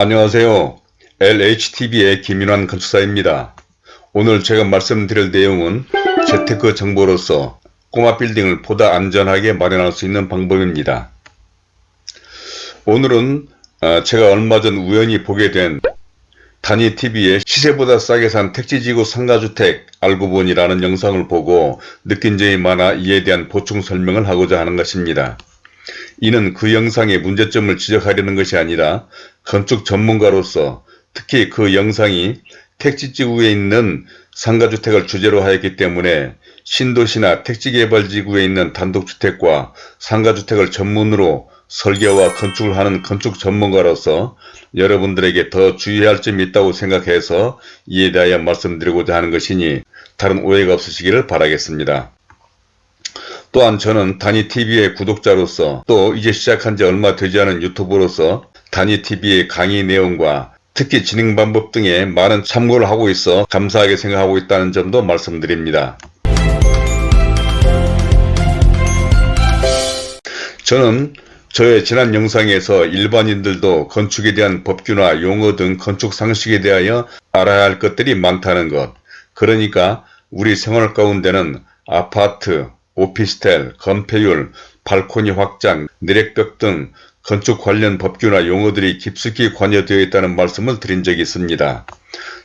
안녕하세요. LHTV의 김윤환 건축사입니다. 오늘 제가 말씀드릴 내용은 재테크 정보로서 꼬마 빌딩을 보다 안전하게 마련할 수 있는 방법입니다. 오늘은 어, 제가 얼마 전 우연히 보게 된 단위TV의 시세보다 싸게 산 택지지구 상가주택 알고 보니라는 영상을 보고 느낀 점이 많아 이에 대한 보충 설명을 하고자 하는 것입니다. 이는 그 영상의 문제점을 지적하려는 것이 아니라 건축 전문가로서 특히 그 영상이 택지지구에 있는 상가주택을 주제로 하였기 때문에 신도시나 택지개발지구에 있는 단독주택과 상가주택을 전문으로 설계와 건축을 하는 건축 전문가로서 여러분들에게 더 주의할 점이 있다고 생각해서 이에 대하여 말씀드리고자 하는 것이니 다른 오해가 없으시기를 바라겠습니다. 또한 저는 단위TV의 구독자로서 또 이제 시작한 지 얼마 되지 않은 유튜브로서 단위TV의 강의 내용과 특히 진행 방법 등에 많은 참고를 하고 있어 감사하게 생각하고 있다는 점도 말씀드립니다. 저는 저의 지난 영상에서 일반인들도 건축에 대한 법규나 용어 등 건축 상식에 대하여 알아야 할 것들이 많다는 것 그러니까 우리 생활 가운데는 아파트, 오피스텔, 건폐율, 발코니 확장, 내력벽 등 건축 관련 법규나 용어들이 깊숙이 관여되어 있다는 말씀을 드린 적이 있습니다.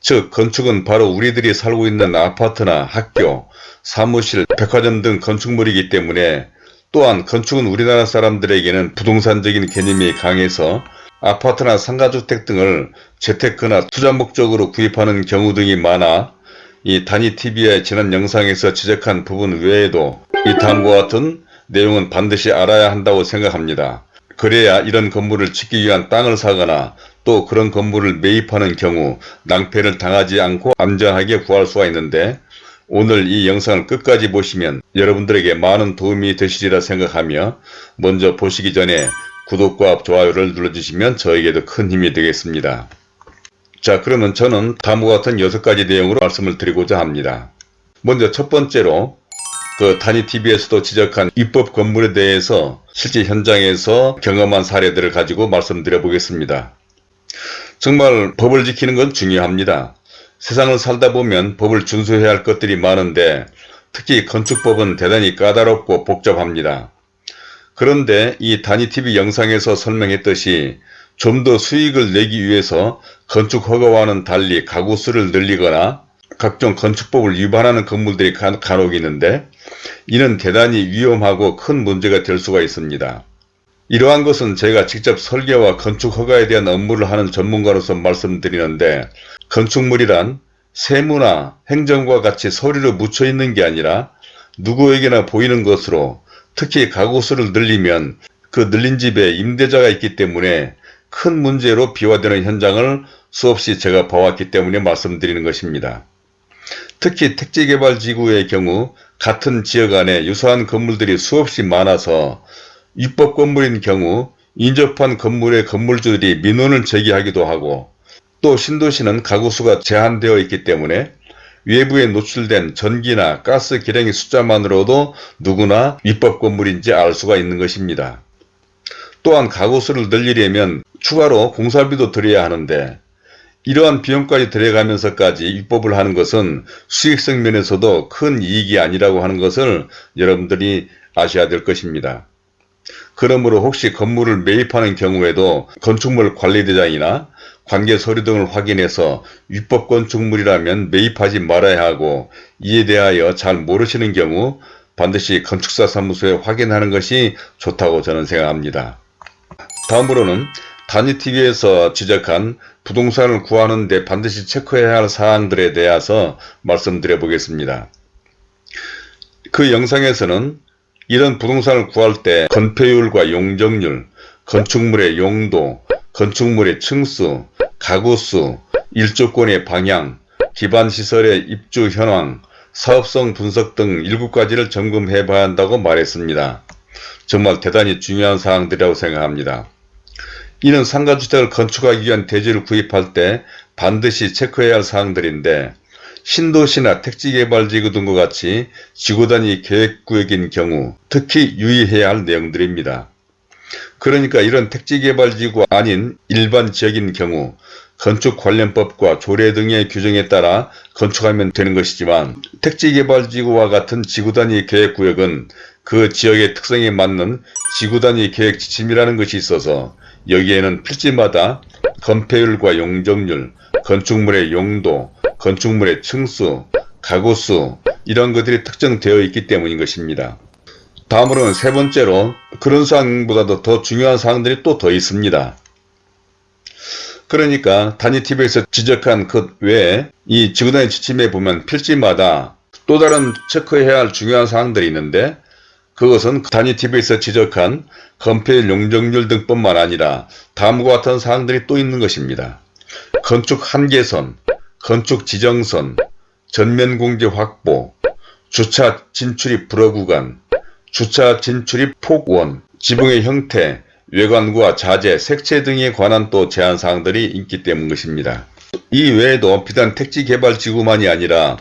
즉 건축은 바로 우리들이 살고 있는 아파트나 학교, 사무실, 백화점 등 건축물이기 때문에 또한 건축은 우리나라 사람들에게는 부동산적인 개념이 강해서 아파트나 상가주택 등을 재테크나 투자 목적으로 구입하는 경우 등이 많아 이 단위TV의 지난 영상에서 지적한 부분 외에도 이 다음과 같은 내용은 반드시 알아야 한다고 생각합니다. 그래야 이런 건물을 짓기 위한 땅을 사거나 또 그런 건물을 매입하는 경우 낭패를 당하지 않고 안전하게 구할 수가 있는데 오늘 이 영상을 끝까지 보시면 여러분들에게 많은 도움이 되시리라 생각하며 먼저 보시기 전에 구독과 좋아요를 눌러주시면 저에게도 큰 힘이 되겠습니다. 자 그러면 저는 다음과 같은 6가지 내용으로 말씀을 드리고자 합니다. 먼저 첫 번째로 그 단위TV에서도 지적한 입법 건물에 대해서 실제 현장에서 경험한 사례들을 가지고 말씀드려 보겠습니다. 정말 법을 지키는 건 중요합니다. 세상을 살다 보면 법을 준수해야 할 것들이 많은데 특히 건축법은 대단히 까다롭고 복잡합니다. 그런데 이 단위TV 영상에서 설명했듯이 좀 더 수익을 내기 위해서 건축허가와는 달리 가구수를 늘리거나 각종 건축법을 위반하는 건물들이 간혹 있는데 이는 대단히 위험하고 큰 문제가 될 수가 있습니다. 이러한 것은 제가 직접 설계와 건축허가에 대한 업무를 하는 전문가로서 말씀드리는데 건축물이란 세무나 행정과 같이 서류로 묻혀 있는 게 아니라 누구에게나 보이는 것으로 특히 가구수를 늘리면 그 늘린 집에 임대자가 있기 때문에 큰 문제로 비화되는 현장을 수없이 제가 봐왔기 때문에 말씀드리는 것입니다. 특히 택지개발지구의 경우 같은 지역 안에 유사한 건물들이 수없이 많아서 입법 건물인 경우 인접한 건물의 건물주들이 민원을 제기하기도 하고 또 신도시는 가구수가 제한되어 있기 때문에 외부에 노출된 전기나 가스 기량의 숫자만으로도 누구나 입법 건물인지 알 수가 있는 것입니다. 또한 가구수를 늘리려면 추가로 공사비도 들여야 하는데 이러한 비용까지 들어가면서까지 입법을 하는 것은 수익성 면에서도 큰 이익이 아니라고 하는 것을 여러분들이 아셔야 될 것입니다. 그러므로 혹시 건물을 매입하는 경우에도 건축물 관리대장이나 관계 서류 등을 확인해서 위법 건축물이라면 매입하지 말아야 하고 이에 대하여 잘 모르시는 경우 반드시 건축사 사무소에 확인하는 것이 좋다고 저는 생각합니다. 다음으로는 단위TV에서 지적한 부동산을 구하는 데 반드시 체크해야 할 사항들에 대해서 말씀드려 보겠습니다. 그 영상에서는 이런 부동산을 구할 때 건폐율과 용적률, 건축물의 용도, 건축물의 층수, 가구수, 일조권의 방향, 기반시설의 입주 현황, 사업성 분석 등 7가지를 점검해 봐야 한다고 말했습니다. 정말 대단히 중요한 사항들이라고 생각합니다. 이는 상가주택을 건축하기 위한 대지를 구입할 때 반드시 체크해야 할 사항들인데 신도시나 택지개발지구 등과 같이 지구단위 계획구역인 경우 특히 유의해야 할 내용들입니다. 그러니까 이런 택지개발지구 아닌 일반 지역인 경우 건축관련법과 조례 등의 규정에 따라 건축하면 되는 것이지만 택지개발지구와 같은 지구단위 계획구역은 그 지역의 특성에 맞는 지구단위 계획 지침이라는 것이 있어서 여기에는 필지마다 건폐율과 용적률, 건축물의 용도, 건축물의 층수, 가구수 이런 것들이 특정되어 있기 때문인 것입니다. 다음으로는 세 번째로 그런 사항보다도 더 중요한 사항들이 또 더 있습니다. 그러니까 단위TV에서 지적한 것 외에 이 지구단위 지침에 보면 필지마다 또 다른 체크해야 할 중요한 사항들이 있는데 그것은 단위TV에서 지적한 건폐율 용적률 등뿐만 아니라 다음과 같은 사항들이 또 있는 것입니다. 건축 한계선, 건축 지정선, 전면 공제 확보, 주차 진출입 불허 구간, 주차 진출입 폭원, 지붕의 형태, 외관과 자재, 색채 등에 관한 또 제한사항들이 있기 때문 것입니다. 이 외에도 비단 택지개발지구만이 아니라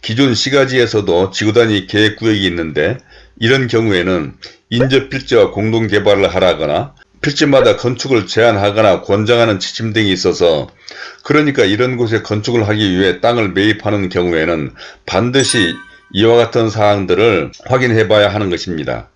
기존 시가지에서도 지구단위 계획구역이 있는데 이런 경우에는 인접 필지와 공동 개발을 하라거나 필지마다 건축을 제한하거나 권장하는 지침 등이 있어서 그러니까 이런 곳에 건축을 하기 위해 땅을 매입하는 경우에는 반드시 이와 같은 사항들을 확인해 봐야 하는 것입니다.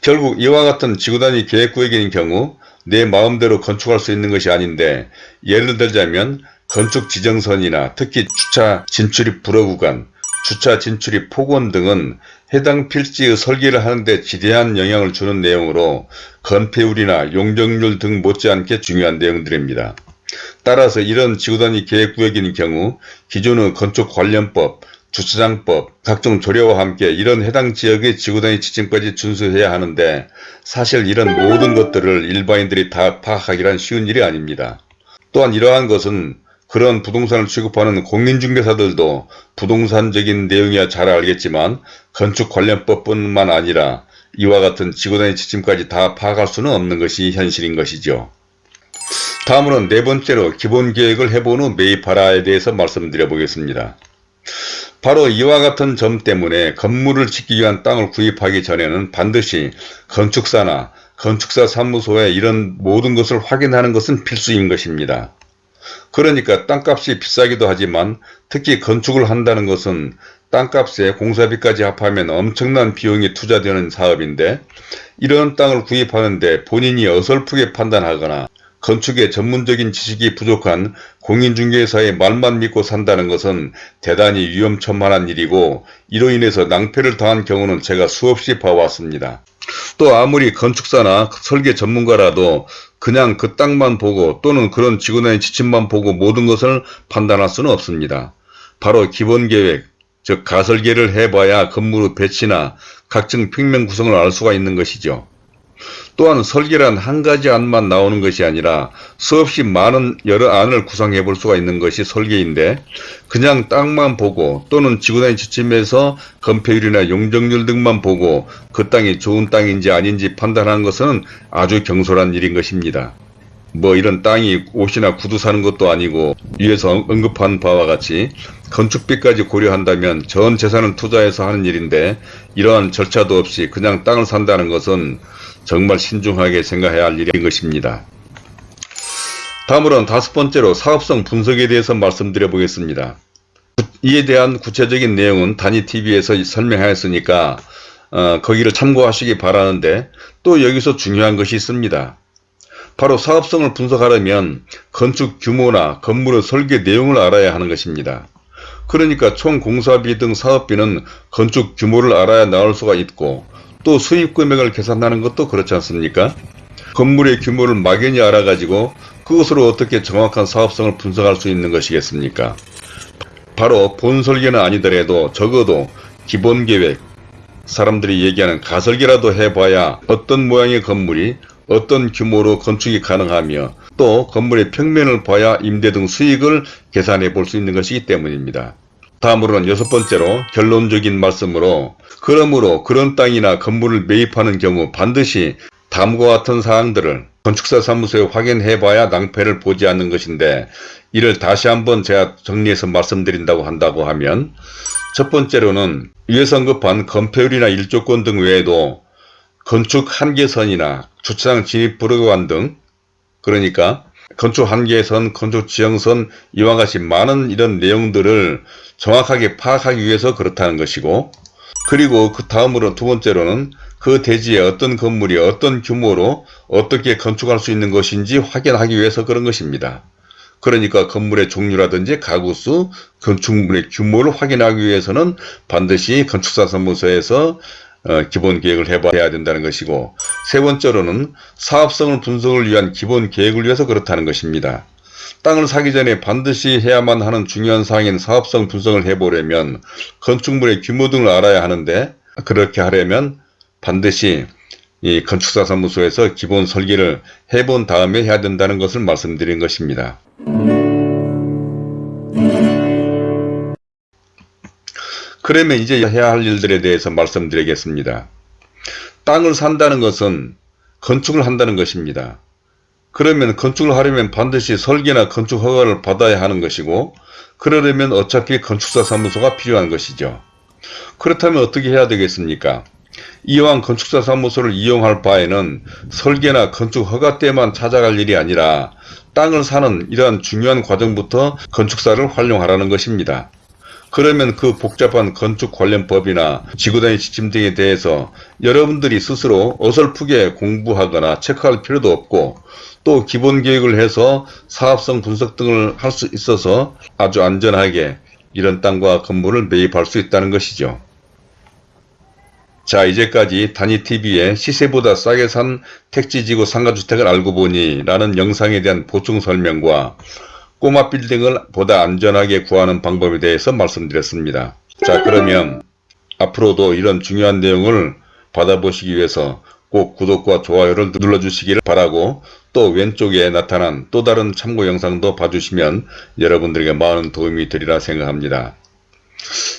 결국 이와 같은 지구단위 계획구역인 경우 내 마음대로 건축할 수 있는 것이 아닌데 예를 들자면 건축 지정선이나 특히 주차 진출입 불허 구간, 주차 진출입 폭원 등은 해당 필지의 설계를 하는데 지대한 영향을 주는 내용으로 건폐율이나 용적률 등 못지않게 중요한 내용들입니다. 따라서 이런 지구단위 계획구역인 경우 기존의 건축관련법, 주차장법, 각종 조례와 함께 이런 해당 지역의 지구단위 지침까지 준수해야 하는데 사실 이런 모든 것들을 일반인들이 다 파악하기란 쉬운 일이 아닙니다. 또한 이러한 것은 그런 부동산을 취급하는 공인중개사들도 부동산적인 내용이야 잘 알겠지만 건축 관련법뿐만 아니라 이와 같은 지구단위 지침까지 다 파악할 수는 없는 것이 현실인 것이죠. 다음으로는 네 번째로 기본계획을 해본 후 매입하라에 대해서 말씀드려 보겠습니다. 바로 이와 같은 점 때문에 건물을 짓기 위한 땅을 구입하기 전에는 반드시 건축사나 건축사 사무소에 이런 모든 것을 확인하는 것은 필수인 것입니다. 그러니까 땅값이 비싸기도 하지만 특히 건축을 한다는 것은 땅값에 공사비까지 합하면 엄청난 비용이 투자되는 사업인데 이런 땅을 구입하는데 본인이 어설프게 판단하거나 건축에 전문적인 지식이 부족한 공인중개사의 말만 믿고 산다는 것은 대단히 위험천만한 일이고 이로 인해서 낭패를 당한 경우는 제가 수없이 봐왔습니다. 또 아무리 건축사나 설계 전문가라도 그냥 그 땅만 보고 또는 그런 지구단위 지침만 보고 모든 것을 판단할 수는 없습니다. 바로 기본계획, 즉 가설계를 해봐야 건물의 배치나 각종 평면 구성을 알 수가 있는 것이죠. 또한 설계란 한 가지 안만 나오는 것이 아니라 수없이 많은 여러 안을 구성해 볼 수가 있는 것이 설계인데 그냥 땅만 보고 또는 지구단위 지침에서 건폐율이나 용적률 등만 보고 그 땅이 좋은 땅인지 아닌지 판단하는 것은 아주 경솔한 일인 것입니다. 뭐 이런 땅이 옷이나 구두 사는 것도 아니고 위에서 언급한 바와 같이 건축비까지 고려한다면 전 재산을 투자해서 하는 일인데 이러한 절차도 없이 그냥 땅을 산다는 것은 정말 신중하게 생각해야 할 일인 것입니다. 다음으로는 다섯 번째로 사업성 분석에 대해서 말씀드려 보겠습니다. 이에 대한 구체적인 내용은 단위TV에서 설명하였으니까 어, 거기를 참고하시기 바라는데 또 여기서 중요한 것이 있습니다. 바로 사업성을 분석하려면 건축 규모나 건물의 설계 내용을 알아야 하는 것입니다. 그러니까 총 공사비 등 사업비는 건축 규모를 알아야 나올 수가 있고 또 수입 금액을 계산하는 것도 그렇지 않습니까? 건물의 규모를 막연히 알아가지고 그것으로 어떻게 정확한 사업성을 분석할 수 있는 것이겠습니까? 바로 본 설계는 아니더라도 적어도 기본 계획, 사람들이 얘기하는 가설계라도 해봐야 어떤 모양의 건물이 어떤 규모로 건축이 가능하며 또 건물의 평면을 봐야 임대 등 수익을 계산해 볼 수 있는 것이기 때문입니다. 다음으로는 여섯 번째로 결론적인 말씀으로 그러므로 그런 땅이나 건물을 매입하는 경우 반드시 다음과 같은 사항들을 건축사 사무소에 확인해 봐야 낭패를 보지 않는 것인데 이를 다시 한번 제가 정리해서 말씀드린다고 한다고 하면 첫 번째로는 위에서 언급한 건폐율이나 일조권 등 외에도 건축 한계선이나 주차장 진입 불허관 등 그러니까 건축 한계선, 건축 지형선 이와 같이 많은 이런 내용들을 정확하게 파악하기 위해서 그렇다는 것이고 그리고 그 다음으로 두 번째로는 그 대지에 어떤 건물이 어떤 규모로 어떻게 건축할 수 있는 것인지 확인하기 위해서 그런 것입니다. 그러니까 건물의 종류라든지 가구수, 건축물의 규모를 확인하기 위해서는 반드시 건축사 사무소에서 어, 기본 계획을 해봐야 된다는 것이고 세 번째로는 사업성을 분석을 위한 기본 계획을 위해서 그렇다는 것입니다. 땅을 사기 전에 반드시 해야만 하는 중요한 사항인 사업성 분석을 해보려면 건축물의 규모 등을 알아야 하는데 그렇게 하려면 반드시 이 건축사 사무소에서 기본 설계를 해본 다음에 해야 된다는 것을 말씀드린 것입니다. 그러면 이제 해야 할 일들에 대해서 말씀드리겠습니다. 땅을 산다는 것은 건축을 한다는 것입니다. 그러면 건축을 하려면 반드시 설계나 건축 허가를 받아야 하는 것이고 그러려면 어차피 건축사 사무소가 필요한 것이죠. 그렇다면 어떻게 해야 되겠습니까? 이왕 건축사 사무소를 이용할 바에는 설계나 건축 허가 때만 찾아갈 일이 아니라 땅을 사는 이러한 중요한 과정부터 건축사를 활용하라는 것입니다. 그러면 그 복잡한 건축 관련 법이나 지구단위 지침 등에 대해서 여러분들이 스스로 어설프게 공부하거나 체크할 필요도 없고 또 기본 계획을 해서 사업성 분석 등을 할 수 있어서 아주 안전하게 이런 땅과 건물을 매입할 수 있다는 것이죠. 자 이제까지 단위TV의 시세보다 싸게 산 택지지구 상가주택을 알고 보니 라는 영상에 대한 보충 설명과 꼬마 빌딩을 보다 안전하게 구하는 방법에 대해서 말씀드렸습니다. 자 그러면 앞으로도 이런 중요한 내용을 받아보시기 위해서 꼭 구독과 좋아요를 눌러주시기를 바라고 또 왼쪽에 나타난 또 다른 참고 영상도 봐주시면 여러분들에게 많은 도움이 되리라 생각합니다.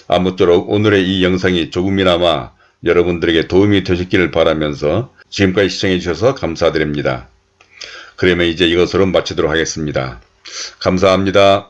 아무쪼록 오늘의 이 영상이 조금이나마 여러분들에게 도움이 되셨기를 바라면서 지금까지 시청해 주셔서 감사드립니다. 그러면 이제 이것으로 마치도록 하겠습니다. 감사합니다.